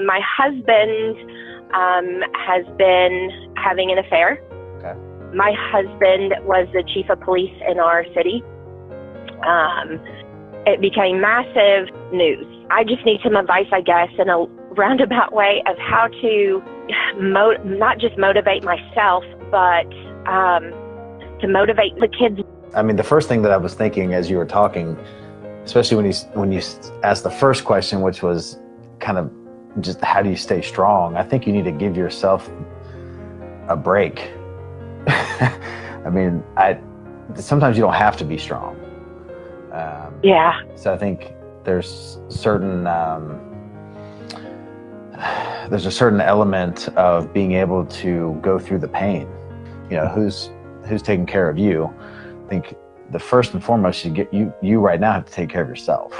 My husband um, has been having an affair. Okay. My husband was the chief of police in our city. Um, it became massive news. I just need some advice, I guess, in a roundabout way of how to mo- not just motivate myself, but um, to motivate the kids. I mean, the first thing that I was thinking as you were talking, especially when you when you asked the first question, which was kind of just how do you stay strong? I think you need to give yourself a break. I mean, I sometimes you don't have to be strong. Um, Yeah. So I think there's certain um, there's a certain element of being able to go through the pain. You know, who's who's taking care of you? I think the first and foremost, you get you you right now have to take care of yourself.